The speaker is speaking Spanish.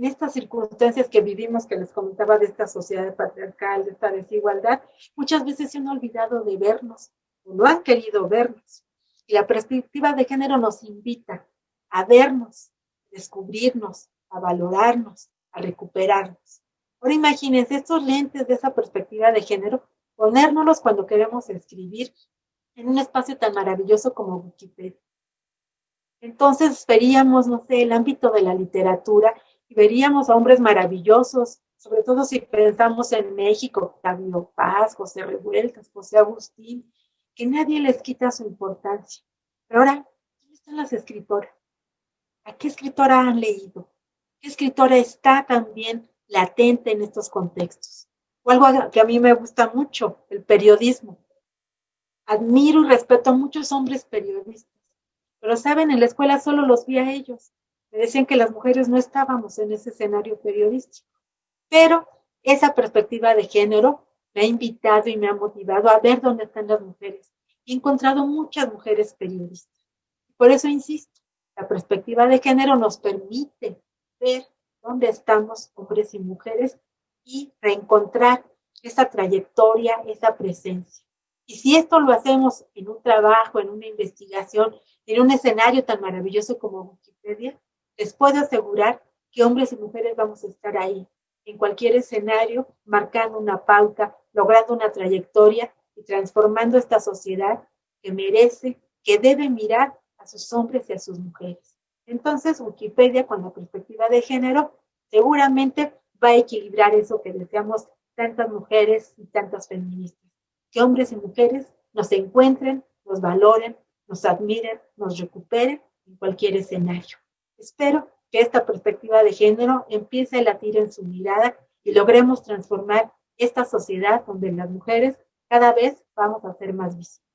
en estas circunstancias que vivimos, que les comentaba de esta sociedad patriarcal, de esta desigualdad, muchas veces se han olvidado de vernos, o no han querido vernos. Y la perspectiva de género nos invita a vernos, descubrirnos, a valorarnos, a recuperarnos. Ahora imagínense estos lentes de esa perspectiva de género, ponérnoslos cuando queremos escribir en un espacio tan maravilloso como Wikipedia. Entonces veríamos, no sé, el ámbito de la literatura y veríamos a hombres maravillosos, sobre todo si pensamos en México, Octavio Paz, José Revueltas, José Agustín, que nadie les quita su importancia. Pero ahora, ¿dónde están las escritoras? ¿A qué escritora han leído? ¿Qué escritora está también latente en estos contextos? O algo que a mí me gusta mucho, el periodismo. Admiro y respeto a muchos hombres periodistas, pero saben, en la escuela solo los vi a ellos me decían que las mujeres no estábamos en ese escenario periodístico. Pero esa perspectiva de género me ha invitado y me ha motivado a ver dónde están las mujeres. He encontrado muchas mujeres periodistas. Por eso insisto, la perspectiva de género nos permite ver dónde estamos hombres y mujeres y reencontrar esa trayectoria, esa presencia. Y si esto lo hacemos en un trabajo, en una investigación, en un escenario tan maravilloso como Wikipedia, les puedo asegurar que hombres y mujeres vamos a estar ahí, en cualquier escenario, marcando una pauta, logrando una trayectoria y transformando esta sociedad que merece, que debe mirar a sus hombres y a sus mujeres. Entonces, Wikipedia, con la perspectiva de género, seguramente va a equilibrar eso que deseamos tantas mujeres y tantas feministas. Que hombres y mujeres nos encuentren, nos valoren, nos admiren, nos recuperen en cualquier escenario. Espero que esta perspectiva de género empiece a latir en su mirada y logremos transformar esta sociedad donde las mujeres cada vez vamos a ser más visibles.